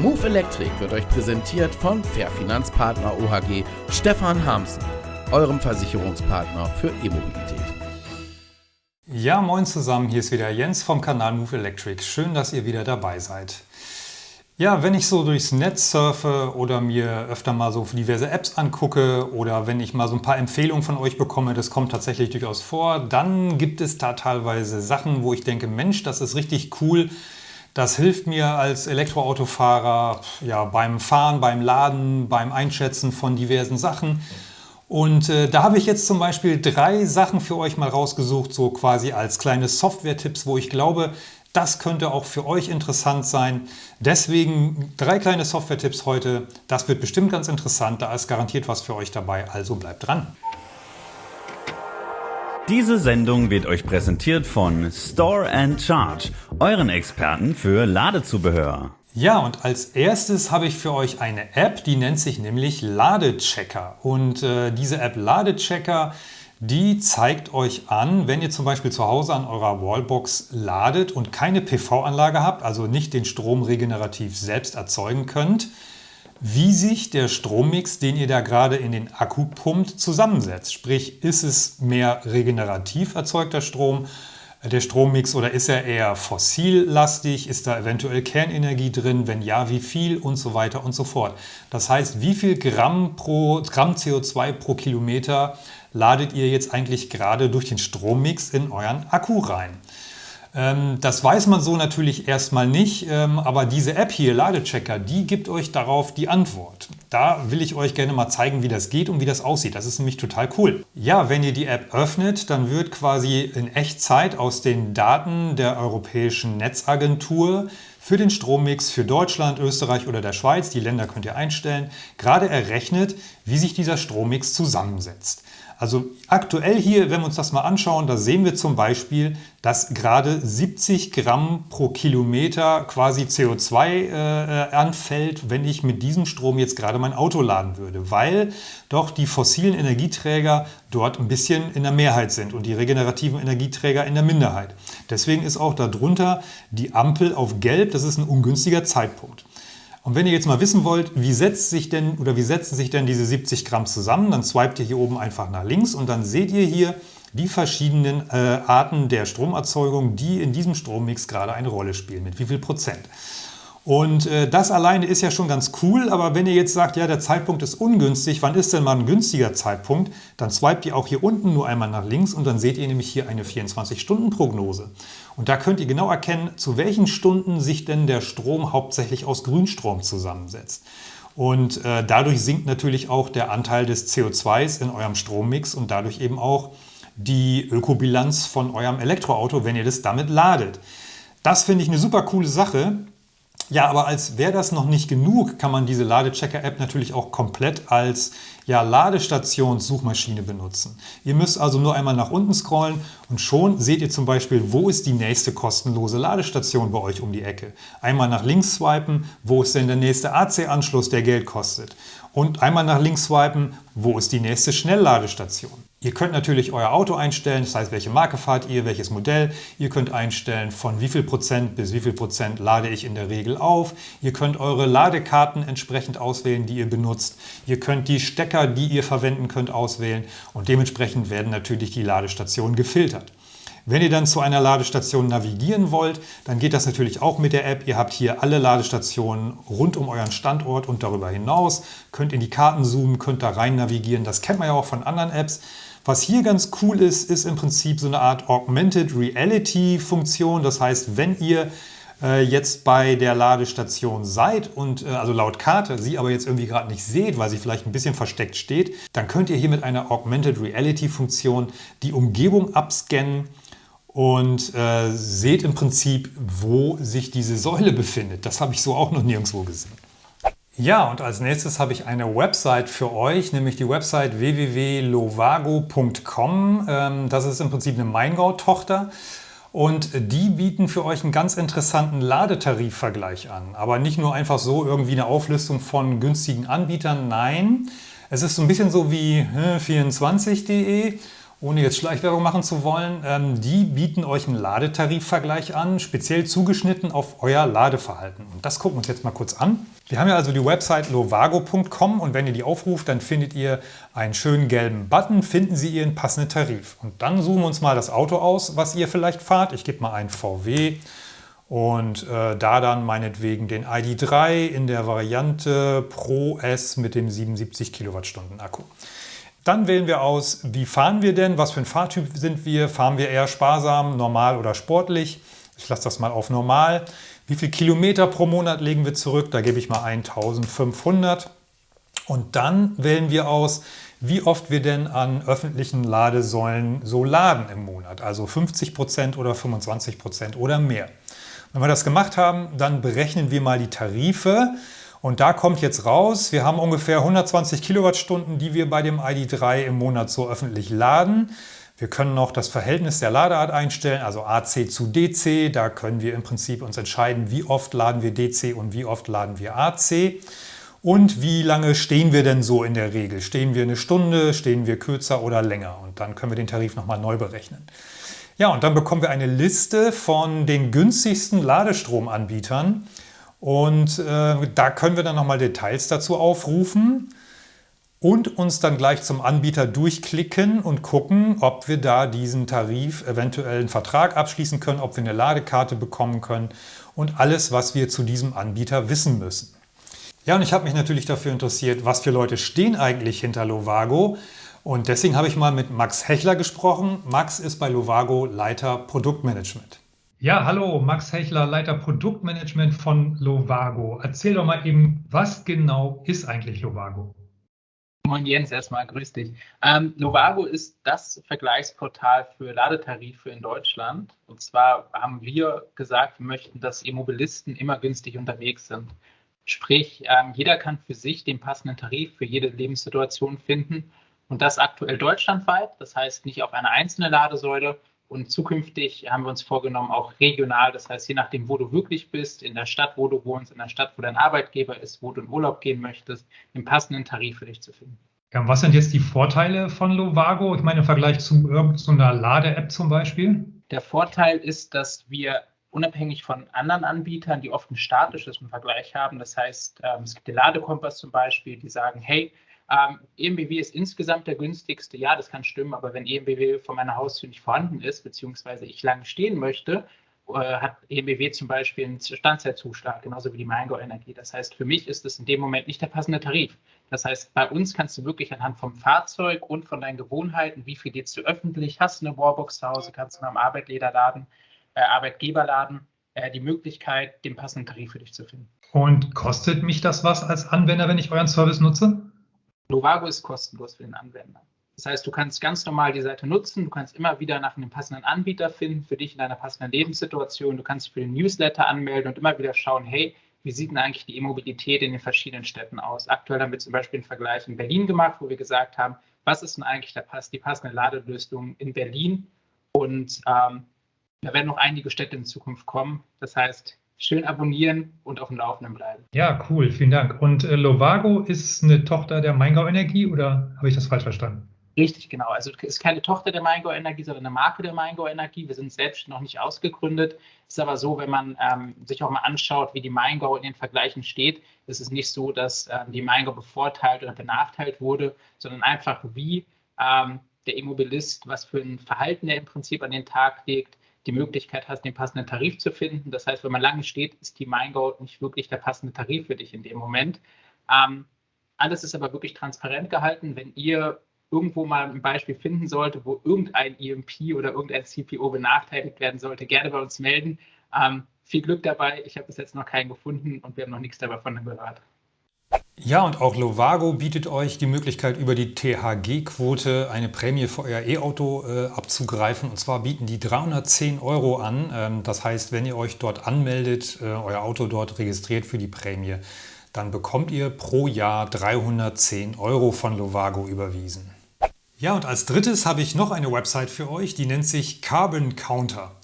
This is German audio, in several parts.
Move Electric wird euch präsentiert von Fair Finanzpartner OHG Stefan Hamsen, eurem Versicherungspartner für E-Mobilität. Ja, moin zusammen, hier ist wieder Jens vom Kanal Move Electric. Schön, dass ihr wieder dabei seid. Ja, wenn ich so durchs Netz surfe oder mir öfter mal so diverse Apps angucke oder wenn ich mal so ein paar Empfehlungen von euch bekomme, das kommt tatsächlich durchaus vor, dann gibt es da teilweise Sachen, wo ich denke, Mensch, das ist richtig cool. Das hilft mir als Elektroautofahrer ja, beim Fahren, beim Laden, beim Einschätzen von diversen Sachen. Und äh, da habe ich jetzt zum Beispiel drei Sachen für euch mal rausgesucht, so quasi als kleine Software-Tipps, wo ich glaube, das könnte auch für euch interessant sein. Deswegen drei kleine Software-Tipps heute. Das wird bestimmt ganz interessant, da ist garantiert was für euch dabei, also bleibt dran. Diese Sendung wird euch präsentiert von Store and Charge, euren Experten für Ladezubehör. Ja, und als erstes habe ich für euch eine App, die nennt sich nämlich Ladechecker. Und äh, diese App Ladechecker, die zeigt euch an, wenn ihr zum Beispiel zu Hause an eurer Wallbox ladet und keine PV-Anlage habt, also nicht den Strom regenerativ selbst erzeugen könnt, wie sich der Strommix, den ihr da gerade in den Akku pumpt, zusammensetzt. Sprich, ist es mehr regenerativ erzeugter Strom der Strommix oder ist er eher fossillastig? Ist da eventuell Kernenergie drin? Wenn ja, wie viel? Und so weiter und so fort. Das heißt, wie viel Gramm, pro, Gramm CO2 pro Kilometer ladet ihr jetzt eigentlich gerade durch den Strommix in euren Akku rein? Ähm, das weiß man so natürlich erstmal nicht, ähm, aber diese App hier, Ladechecker, die gibt euch darauf die Antwort. Da will ich euch gerne mal zeigen, wie das geht und wie das aussieht. Das ist nämlich total cool. Ja, wenn ihr die App öffnet, dann wird quasi in Echtzeit aus den Daten der Europäischen Netzagentur für den Strommix für Deutschland, Österreich oder der Schweiz, die Länder könnt ihr einstellen, gerade errechnet, wie sich dieser Strommix zusammensetzt. Also aktuell hier, wenn wir uns das mal anschauen, da sehen wir zum Beispiel, dass gerade 70 Gramm pro Kilometer quasi CO2 äh, anfällt, wenn ich mit diesem Strom jetzt gerade mein Auto laden würde, weil doch die fossilen Energieträger dort ein bisschen in der Mehrheit sind und die regenerativen Energieträger in der Minderheit. Deswegen ist auch darunter die Ampel auf Gelb, das ist ein ungünstiger Zeitpunkt. Und wenn ihr jetzt mal wissen wollt, wie setzt sich denn oder wie setzen sich denn diese 70 Gramm zusammen, dann swipet ihr hier oben einfach nach links und dann seht ihr hier die verschiedenen äh, Arten der Stromerzeugung, die in diesem Strommix gerade eine Rolle spielen, mit wie viel Prozent. Und äh, das alleine ist ja schon ganz cool, aber wenn ihr jetzt sagt, ja, der Zeitpunkt ist ungünstig, wann ist denn mal ein günstiger Zeitpunkt, dann swipet ihr auch hier unten nur einmal nach links und dann seht ihr nämlich hier eine 24-Stunden-Prognose. Und da könnt ihr genau erkennen, zu welchen Stunden sich denn der Strom hauptsächlich aus Grünstrom zusammensetzt. Und äh, dadurch sinkt natürlich auch der Anteil des CO2s in eurem Strommix und dadurch eben auch die Ökobilanz von eurem Elektroauto, wenn ihr das damit ladet. Das finde ich eine super coole Sache. Ja, aber als wäre das noch nicht genug, kann man diese Ladechecker-App natürlich auch komplett als ja, Ladestationssuchmaschine benutzen. Ihr müsst also nur einmal nach unten scrollen und schon seht ihr zum Beispiel, wo ist die nächste kostenlose Ladestation bei euch um die Ecke. Einmal nach links swipen, wo ist denn der nächste AC-Anschluss, der Geld kostet. Und einmal nach links swipen, wo ist die nächste Schnellladestation. Ihr könnt natürlich euer Auto einstellen, das heißt, welche Marke fahrt ihr, welches Modell. Ihr könnt einstellen, von wie viel Prozent bis wie viel Prozent lade ich in der Regel auf. Ihr könnt eure Ladekarten entsprechend auswählen, die ihr benutzt. Ihr könnt die Stecker, die ihr verwenden könnt, auswählen und dementsprechend werden natürlich die Ladestationen gefiltert. Wenn ihr dann zu einer Ladestation navigieren wollt, dann geht das natürlich auch mit der App. Ihr habt hier alle Ladestationen rund um euren Standort und darüber hinaus. Könnt in die Karten zoomen, könnt da rein navigieren. Das kennt man ja auch von anderen Apps. Was hier ganz cool ist, ist im Prinzip so eine Art Augmented Reality Funktion. Das heißt, wenn ihr äh, jetzt bei der Ladestation seid und äh, also laut Karte sie aber jetzt irgendwie gerade nicht seht, weil sie vielleicht ein bisschen versteckt steht, dann könnt ihr hier mit einer Augmented Reality Funktion die Umgebung abscannen und äh, seht im Prinzip, wo sich diese Säule befindet. Das habe ich so auch noch nirgendwo gesehen. Ja, und als nächstes habe ich eine Website für euch, nämlich die Website www.lovago.com. Ähm, das ist im Prinzip eine Maingau-Tochter. Und die bieten für euch einen ganz interessanten Ladetarifvergleich an. Aber nicht nur einfach so irgendwie eine Auflistung von günstigen Anbietern, nein. Es ist so ein bisschen so wie 24.de ohne jetzt Schleichwerbung machen zu wollen, ähm, die bieten euch einen Ladetarifvergleich an, speziell zugeschnitten auf euer Ladeverhalten. Und das gucken wir uns jetzt mal kurz an. Wir haben ja also die Website lovago.com und wenn ihr die aufruft, dann findet ihr einen schönen gelben Button, finden Sie Ihren passenden Tarif. Und dann suchen wir uns mal das Auto aus, was ihr vielleicht fahrt. Ich gebe mal einen VW und äh, da dann meinetwegen den ID3 in der Variante Pro S mit dem 77 Kilowattstunden Akku. Dann wählen wir aus, wie fahren wir denn, was für ein Fahrtyp sind wir, fahren wir eher sparsam, normal oder sportlich. Ich lasse das mal auf normal. Wie viel Kilometer pro Monat legen wir zurück? Da gebe ich mal 1500. Und dann wählen wir aus, wie oft wir denn an öffentlichen Ladesäulen so laden im Monat. Also 50% oder 25% oder mehr. Wenn wir das gemacht haben, dann berechnen wir mal die Tarife. Und da kommt jetzt raus, wir haben ungefähr 120 Kilowattstunden, die wir bei dem ID3 im Monat so öffentlich laden. Wir können noch das Verhältnis der Ladeart einstellen, also AC zu DC. Da können wir im Prinzip uns entscheiden, wie oft laden wir DC und wie oft laden wir AC. Und wie lange stehen wir denn so in der Regel? Stehen wir eine Stunde, stehen wir kürzer oder länger? Und dann können wir den Tarif nochmal neu berechnen. Ja, und dann bekommen wir eine Liste von den günstigsten Ladestromanbietern. Und äh, da können wir dann nochmal Details dazu aufrufen und uns dann gleich zum Anbieter durchklicken und gucken, ob wir da diesen Tarif eventuell einen Vertrag abschließen können, ob wir eine Ladekarte bekommen können und alles, was wir zu diesem Anbieter wissen müssen. Ja, und ich habe mich natürlich dafür interessiert, was für Leute stehen eigentlich hinter Lovago. Und deswegen habe ich mal mit Max Hechler gesprochen. Max ist bei Lovago Leiter Produktmanagement. Ja, hallo, Max Hechler, Leiter Produktmanagement von Lovago. Erzähl doch mal eben, was genau ist eigentlich Lovago? Moin Jens, erstmal grüß dich. Ähm, Lovago ist das Vergleichsportal für Ladetarife in Deutschland. Und zwar haben wir gesagt, wir möchten, dass Immobilisten immer günstig unterwegs sind. Sprich, ähm, jeder kann für sich den passenden Tarif für jede Lebenssituation finden und das aktuell deutschlandweit, das heißt nicht auf eine einzelne Ladesäule. Und zukünftig haben wir uns vorgenommen, auch regional, das heißt je nachdem, wo du wirklich bist, in der Stadt, wo du wohnst, in der Stadt, wo dein Arbeitgeber ist, wo du in Urlaub gehen möchtest, den passenden Tarif für dich zu finden. Ja, was sind jetzt die Vorteile von Lovago? Ich meine im Vergleich zu irgendeiner Lade-App zum Beispiel? Der Vorteil ist, dass wir unabhängig von anderen Anbietern, die oft ein statisches Vergleich haben. Das heißt, ähm, es gibt den Ladekompass zum Beispiel, die sagen, hey, ähm, EMBW ist insgesamt der günstigste. Ja, das kann stimmen, aber wenn EMBW vor meiner Haustür nicht vorhanden ist, beziehungsweise ich lange stehen möchte, äh, hat EMBW zum Beispiel einen Standzeitzuschlag, genauso wie die Maingo Energie. Das heißt, für mich ist es in dem Moment nicht der passende Tarif. Das heißt, bei uns kannst du wirklich anhand vom Fahrzeug und von deinen Gewohnheiten, wie viel lädst du öffentlich, hast du eine Warbox zu Hause, kannst du am Arbeitgeber laden, äh, Arbeitgeber laden, äh, die Möglichkeit, den passenden Tarif für dich zu finden. Und kostet mich das was als Anwender, wenn ich euren Service nutze? Novago ist kostenlos für den Anwender. Das heißt, du kannst ganz normal die Seite nutzen, du kannst immer wieder nach einem passenden Anbieter finden, für dich in deiner passenden Lebenssituation, du kannst für den Newsletter anmelden und immer wieder schauen, hey, wie sieht denn eigentlich die E-Mobilität in den verschiedenen Städten aus? Aktuell haben wir zum Beispiel einen Vergleich in Berlin gemacht, wo wir gesagt haben, was ist denn eigentlich der Pass, die passende Ladelösung in Berlin? Und ähm, da werden noch einige Städte in Zukunft kommen. Das heißt, schön abonnieren und auf dem Laufenden bleiben. Ja, cool, vielen Dank. Und äh, Lovago ist eine Tochter der Maingau Energie oder habe ich das falsch verstanden? Richtig, genau. Also es ist keine Tochter der Maingau Energie, sondern eine Marke der Maingau Energie. Wir sind selbst noch nicht ausgegründet. Es ist aber so, wenn man ähm, sich auch mal anschaut, wie die Maingau in den Vergleichen steht, ist es nicht so, dass ähm, die Maingau bevorteilt oder benachteilt wurde, sondern einfach wie ähm, der Immobilist, was für ein Verhalten er im Prinzip an den Tag legt, die Möglichkeit hast, den passenden Tarif zu finden. Das heißt, wenn man lange steht, ist die MeinGo nicht wirklich der passende Tarif für dich in dem Moment. Ähm, alles ist aber wirklich transparent gehalten. Wenn ihr irgendwo mal ein Beispiel finden sollte, wo irgendein EMP oder irgendein CPO benachteiligt werden sollte, gerne bei uns melden. Ähm, viel Glück dabei. Ich habe bis jetzt noch keinen gefunden und wir haben noch nichts davon gehört. Ja, und auch Lovago bietet euch die Möglichkeit, über die THG-Quote eine Prämie für euer E-Auto äh, abzugreifen. Und zwar bieten die 310 Euro an. Ähm, das heißt, wenn ihr euch dort anmeldet, äh, euer Auto dort registriert für die Prämie, dann bekommt ihr pro Jahr 310 Euro von Lovago überwiesen. Ja, und als drittes habe ich noch eine Website für euch, die nennt sich Carbon Counter.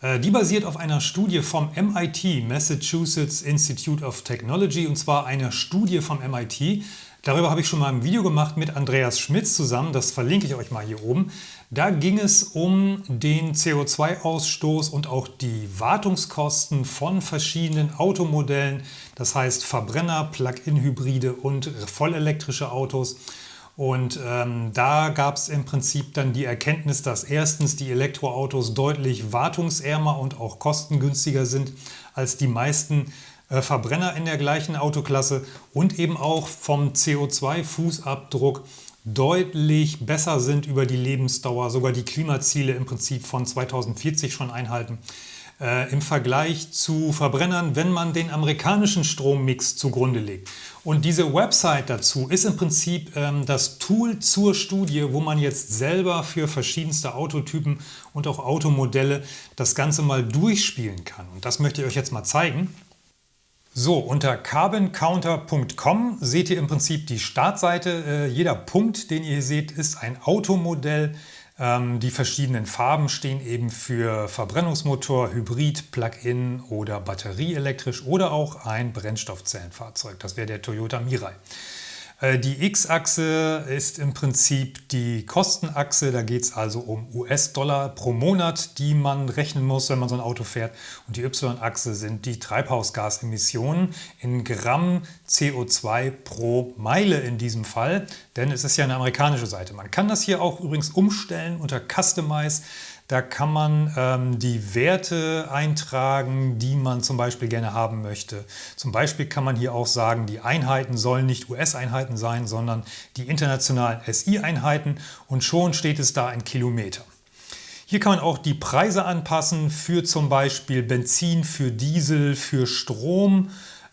Äh, die basiert auf einer Studie vom MIT, Massachusetts Institute of Technology, und zwar einer Studie vom MIT. Darüber habe ich schon mal ein Video gemacht mit Andreas Schmitz zusammen, das verlinke ich euch mal hier oben. Da ging es um den CO2-Ausstoß und auch die Wartungskosten von verschiedenen Automodellen, das heißt Verbrenner, Plug-in-Hybride und vollelektrische Autos. Und ähm, da gab es im Prinzip dann die Erkenntnis, dass erstens die Elektroautos deutlich wartungsärmer und auch kostengünstiger sind als die meisten äh, Verbrenner in der gleichen Autoklasse und eben auch vom CO2-Fußabdruck deutlich besser sind über die Lebensdauer, sogar die Klimaziele im Prinzip von 2040 schon einhalten äh, im Vergleich zu Verbrennern, wenn man den amerikanischen Strommix zugrunde legt. Und diese Website dazu ist im Prinzip ähm, das Tool zur Studie, wo man jetzt selber für verschiedenste Autotypen und auch Automodelle das Ganze mal durchspielen kann. Und das möchte ich euch jetzt mal zeigen. So, unter carboncounter.com seht ihr im Prinzip die Startseite. Äh, jeder Punkt, den ihr hier seht, ist ein Automodell. Ähm, die verschiedenen Farben stehen eben für Verbrennungsmotor, Hybrid, Plug-in oder batterieelektrisch oder auch ein Brennstoffzellenfahrzeug. Das wäre der Toyota Mirai. Äh, die X-Achse ist im Prinzip die Kostenachse. Da geht es also um US-Dollar pro Monat, die man rechnen muss, wenn man so ein Auto fährt. Und die Y-Achse sind die Treibhausgasemissionen in Gramm CO2 pro Meile in diesem Fall. Denn es ist ja eine amerikanische Seite. Man kann das hier auch übrigens umstellen unter Customize. Da kann man ähm, die Werte eintragen, die man zum Beispiel gerne haben möchte. Zum Beispiel kann man hier auch sagen, die Einheiten sollen nicht US-Einheiten sein, sondern die internationalen SI-Einheiten und schon steht es da in Kilometer. Hier kann man auch die Preise anpassen für zum Beispiel Benzin, für Diesel, für Strom,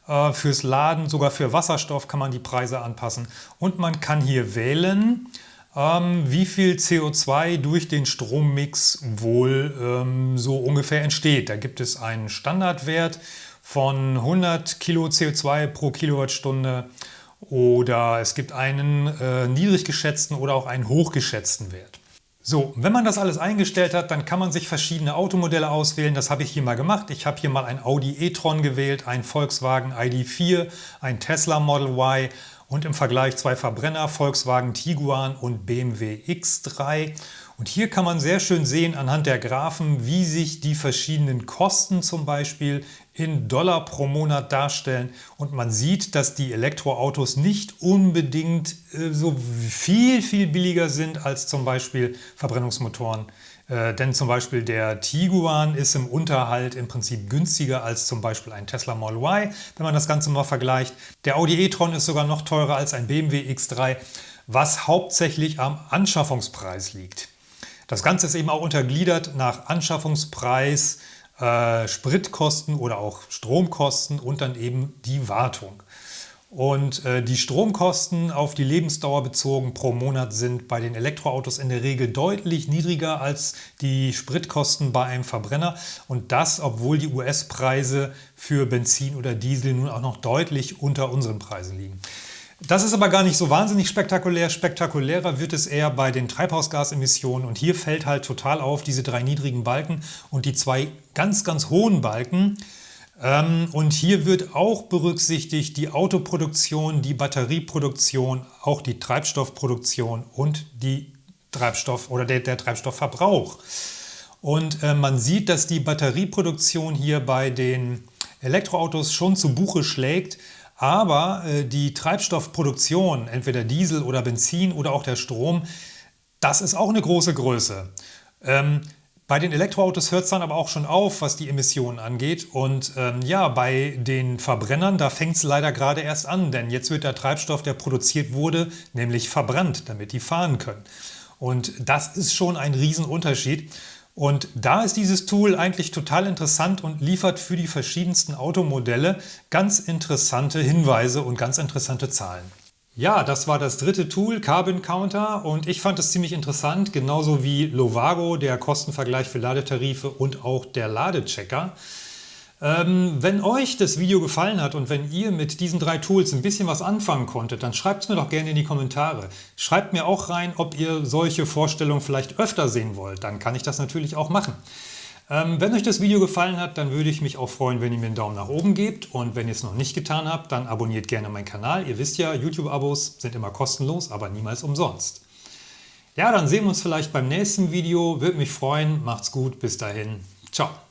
äh, fürs Laden, sogar für Wasserstoff kann man die Preise anpassen. Und man kann hier wählen, ähm, wie viel CO2 durch den Strommix wohl ähm, so ungefähr entsteht. Da gibt es einen Standardwert von 100 Kilo CO2 pro Kilowattstunde oder es gibt einen äh, niedrig geschätzten oder auch einen hochgeschätzten Wert. So, wenn man das alles eingestellt hat, dann kann man sich verschiedene Automodelle auswählen. Das habe ich hier mal gemacht. Ich habe hier mal ein Audi e-tron gewählt, ein Volkswagen ID4, ein Tesla Model Y, und im Vergleich zwei Verbrenner, Volkswagen Tiguan und BMW X3. Und hier kann man sehr schön sehen anhand der Graphen, wie sich die verschiedenen Kosten zum Beispiel in Dollar pro Monat darstellen. Und man sieht, dass die Elektroautos nicht unbedingt äh, so viel, viel billiger sind als zum Beispiel Verbrennungsmotoren äh, denn zum Beispiel der Tiguan ist im Unterhalt im Prinzip günstiger als zum Beispiel ein Tesla Model Y, wenn man das Ganze mal vergleicht. Der Audi e-tron ist sogar noch teurer als ein BMW X3, was hauptsächlich am Anschaffungspreis liegt. Das Ganze ist eben auch untergliedert nach Anschaffungspreis, äh, Spritkosten oder auch Stromkosten und dann eben die Wartung. Und äh, die Stromkosten auf die Lebensdauer bezogen pro Monat sind bei den Elektroautos in der Regel deutlich niedriger als die Spritkosten bei einem Verbrenner. Und das, obwohl die US-Preise für Benzin oder Diesel nun auch noch deutlich unter unseren Preisen liegen. Das ist aber gar nicht so wahnsinnig spektakulär. Spektakulärer wird es eher bei den Treibhausgasemissionen. Und hier fällt halt total auf diese drei niedrigen Balken und die zwei ganz, ganz hohen Balken. Ähm, und hier wird auch berücksichtigt die Autoproduktion, die Batterieproduktion, auch die Treibstoffproduktion und die Treibstoff oder der, der Treibstoffverbrauch. Und äh, man sieht, dass die Batterieproduktion hier bei den Elektroautos schon zu Buche schlägt, aber äh, die Treibstoffproduktion, entweder Diesel oder Benzin oder auch der Strom, das ist auch eine große Größe. Ähm, bei den Elektroautos hört es dann aber auch schon auf, was die Emissionen angeht. Und ähm, ja, bei den Verbrennern, da fängt es leider gerade erst an, denn jetzt wird der Treibstoff, der produziert wurde, nämlich verbrannt, damit die fahren können. Und das ist schon ein Riesenunterschied. Und da ist dieses Tool eigentlich total interessant und liefert für die verschiedensten Automodelle ganz interessante Hinweise und ganz interessante Zahlen. Ja, das war das dritte Tool, Carbon Counter und ich fand es ziemlich interessant, genauso wie Lovago, der Kostenvergleich für Ladetarife und auch der Ladechecker. Ähm, wenn euch das Video gefallen hat und wenn ihr mit diesen drei Tools ein bisschen was anfangen konntet, dann schreibt es mir doch gerne in die Kommentare. Schreibt mir auch rein, ob ihr solche Vorstellungen vielleicht öfter sehen wollt, dann kann ich das natürlich auch machen. Ähm, wenn euch das Video gefallen hat, dann würde ich mich auch freuen, wenn ihr mir einen Daumen nach oben gebt. Und wenn ihr es noch nicht getan habt, dann abonniert gerne meinen Kanal. Ihr wisst ja, YouTube-Abos sind immer kostenlos, aber niemals umsonst. Ja, dann sehen wir uns vielleicht beim nächsten Video. Würde mich freuen. Macht's gut. Bis dahin. Ciao.